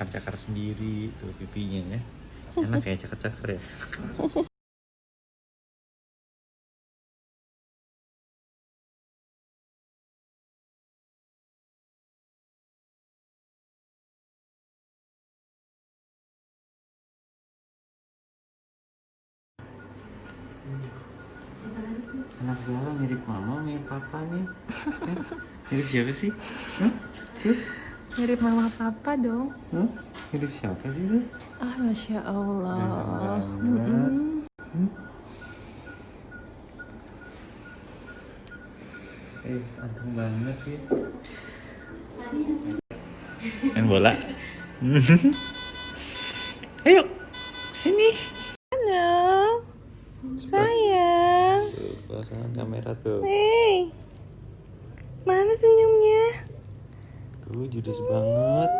cakar-cakar sendiri tuh pipinya ya. Enak ya cakar-cakar ya. Anak Zara mirip mama mirip papa nih. Mirip siapa sih? Hah? Tuh. Mirip mama papa dong. Hah? mirip siapa sih tuh Ah, masya Allah. Mm-mm. Eh, anteng banget ya. Main bola. Ayo, sini. Halo, sayang. Tuh, pasang kamera tuh. Hey, mana senyumnya? Tuh, judes banget.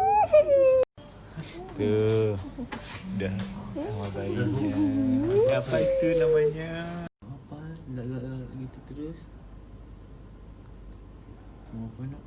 Tuh, udah sama bayinya. Siapa itu namanya? Apa? Enggak, enggak gitu terus. Mau apa nak?